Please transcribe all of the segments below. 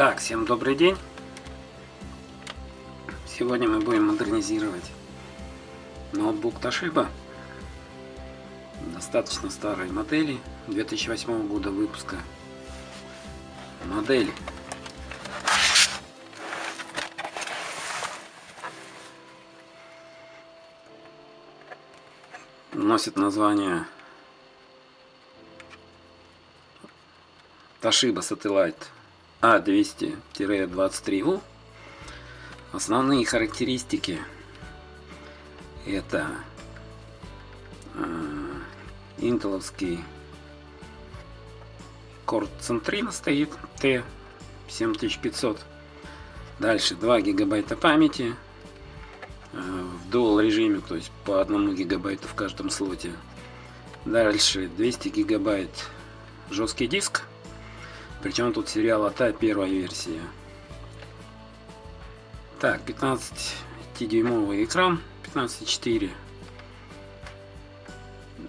Так, всем добрый день. Сегодня мы будем модернизировать ноутбук Toshiba. Достаточно старой модели, 2008 года выпуска. Модель носит название Toshiba Satellite A200-23U. Основные характеристики это э, интеловский Core Centrino стоит T7500. Дальше 2 гигабайта памяти э, в dual режиме, то есть по 1 гигабайту в каждом слоте. Дальше 200 гигабайт жесткий диск причем тут сериал АТА первая версия. Так, 15-дюймовый экран, 15.4.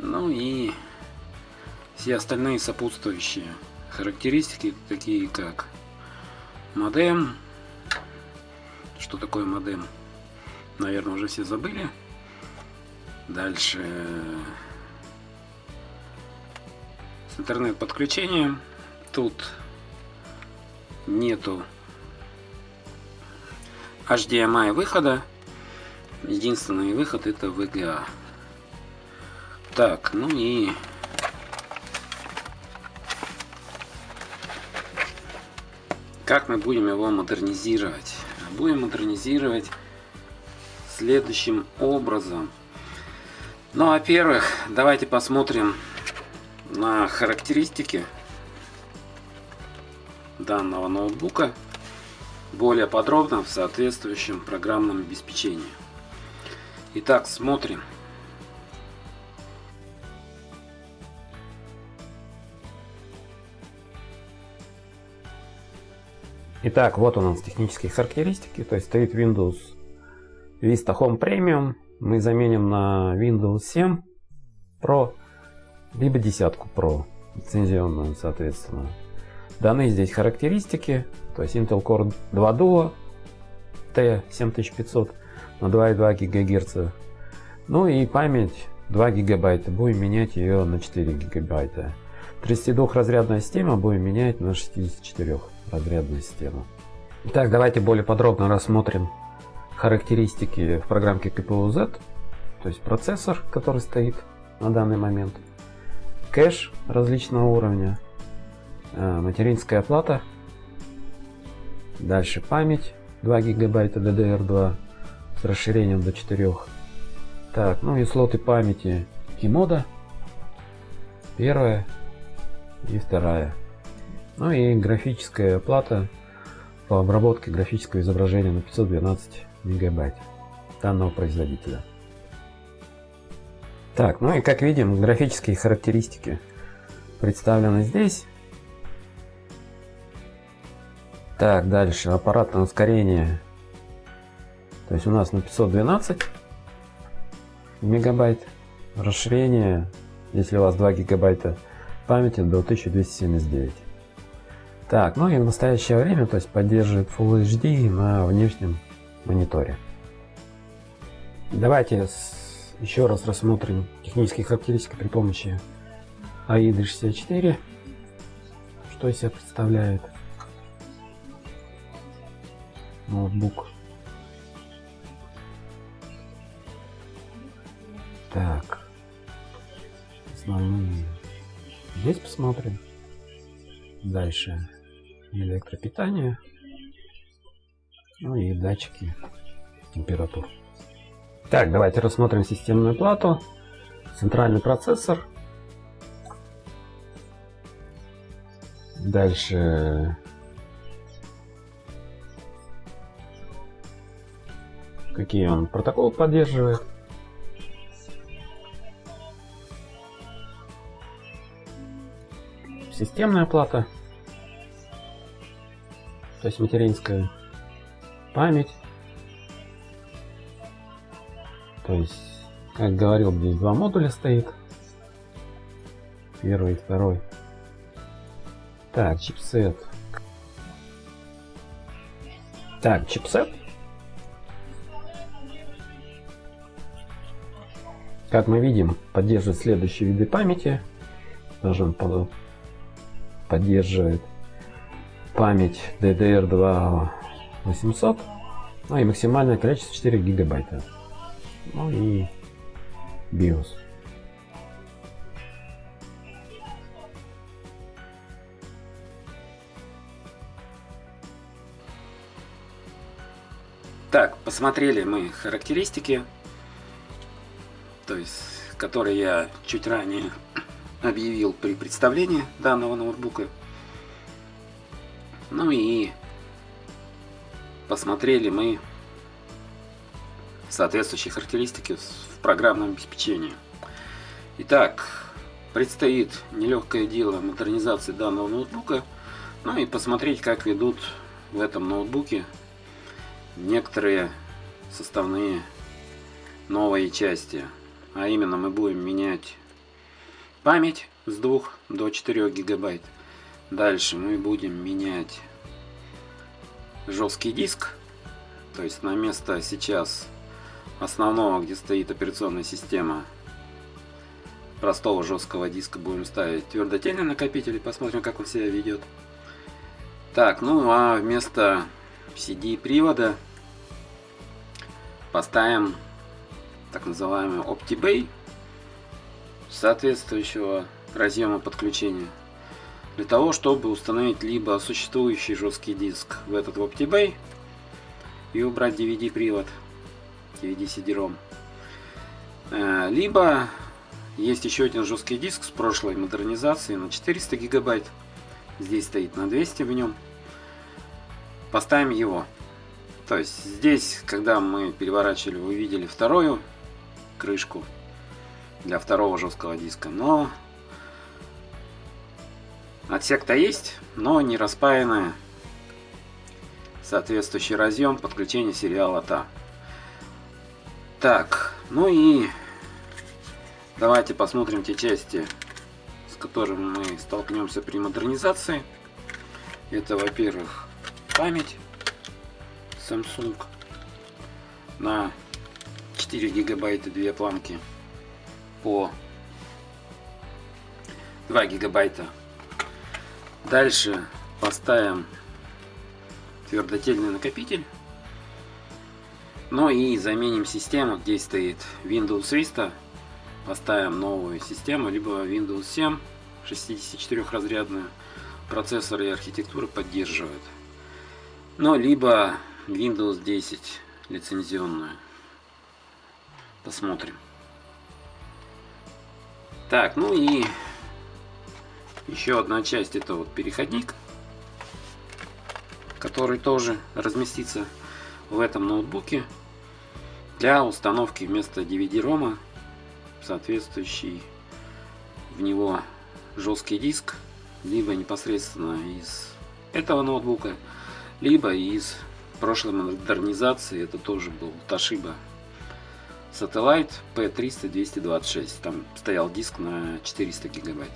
Ну и все остальные сопутствующие характеристики, такие как модем. Что такое модем? Наверное, уже все забыли. Дальше с интернет-подключением. Тут нету HDMI выхода. Единственный выход это VGA. Так, ну и как мы будем его модернизировать? Будем модернизировать следующим образом. Ну, во-первых, давайте посмотрим на характеристики данного ноутбука более подробно в соответствующем программном обеспечении. Итак, смотрим. Итак, вот у нас технические характеристики. То есть стоит Windows Vista Home Premium. Мы заменим на Windows 7 Pro, либо десятку Pro, лицензионную, соответственно. Даны здесь характеристики, то есть Intel Core 2 Duo T7500 на 2,2 ГГц. Ну и память 2 гигабайта. Будем менять ее на 4 гигабайта. 32-разрядная система будем менять на 64-разрядную систему. Итак, давайте более подробно рассмотрим характеристики в программке KPU-Z, то есть процессор, который стоит на данный момент, кэш различного уровня, материнская плата. Дальше память 2 гигабайта DDR2 с расширением до 4. Так, ну и слоты памяти Kimoda. Первая и вторая. Ну и графическая плата по обработке графического изображения на 512 мегабайт данного производителя. Так, ну и как видим, графические характеристики представлены здесь. Так, дальше аппаратное ускорение. То есть у нас на 512 мегабайт. Расширение, если у вас 2 гигабайта памяти, до 1279. Так, ну и в настоящее время, то есть поддерживает Full HD на внешнем мониторе. Давайте еще раз рассмотрим технические характеристики при помощи AIDA 64. Что из себя представляет ноутбук. Так. Основные. Здесь посмотрим. Дальше электропитание. Ну и датчики температур. Так, давайте рассмотрим системную плату. Центральный процессор. Дальше какие он протоколы поддерживает. Системная плата, то есть материнская память. То есть, как говорил, здесь два модуля стоит. Первый и второй. Так, чипсет. Так, чипсет. Как мы видим, поддерживает следующие виды памяти. Даже он поддерживает память DDR2 800. Ну и максимальное количество 4 гигабайта. Ну и BIOS. Так, посмотрели мы характеристики, то есть, которые я чуть ранее объявил при представлении данного ноутбука. Ну и посмотрели мы соответствующие характеристики в программном обеспечении. Итак, предстоит нелегкое дело модернизации данного ноутбука, ну и посмотреть, как ведут в этом ноутбуке некоторые составные новые части. А именно мы будем менять память с 2 до 4 гигабайт. Дальше мы будем менять жесткий диск. То есть на место сейчас основного, где стоит операционная система простого жесткого диска, будем ставить твердотельный накопитель и посмотрим, как он себя ведет. Так, ну а вместо CD привода поставим так называемый OptiBay соответствующего разъема подключения для того, чтобы установить либо существующий жесткий диск в этот OptiBay и убрать DVD привод DVD CD-ROM э, либо есть еще один жесткий диск с прошлой модернизацией на 400 гигабайт. Здесь стоит на 200 в нем. Поставим его. То есть здесь, когда мы переворачивали, вы видели вторую крышку для второго жесткого диска, но отсек-то есть, но не распаянная соответствующий разъем подключения сериала TA. Так, ну и давайте посмотрим те части, с которыми мы столкнемся при модернизации. Это, во-первых, память. Samsung на 4 гигабайта две планки по 2 гигабайта. Дальше поставим твердотельный накопитель. Ну и заменим систему, где стоит Windows Vista. Поставим новую систему, либо Windows 7 64 разрядную. Процессор и архитектура поддерживают. Ну, либо Windows 10 лицензионную. Посмотрим. Так, ну и еще одна часть это вот переходник, который тоже разместится в этом ноутбуке для установки вместо DVD-рома соответствующий в него жесткий диск, либо непосредственно из этого ноутбука, либо из прошлой модернизации это тоже был Toshiba Satellite P300-226. Там стоял диск на 400 гигабайт.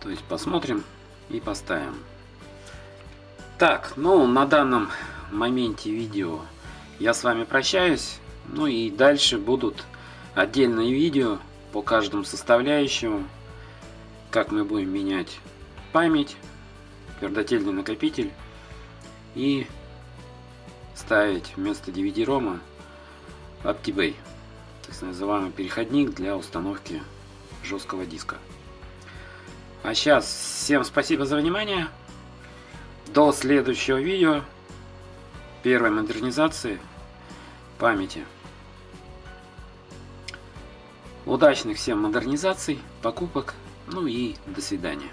То есть посмотрим и поставим. Так, ну на данном моменте видео я с вами прощаюсь. Ну и дальше будут отдельные видео по каждому составляющему. Как мы будем менять память, твердотельный накопитель и ставить вместо DVD-рома OptiBay, так называемый переходник для установки жесткого диска. А сейчас всем спасибо за внимание. До следующего видео первой модернизации памяти. Удачных всем модернизаций, покупок, ну и до свидания.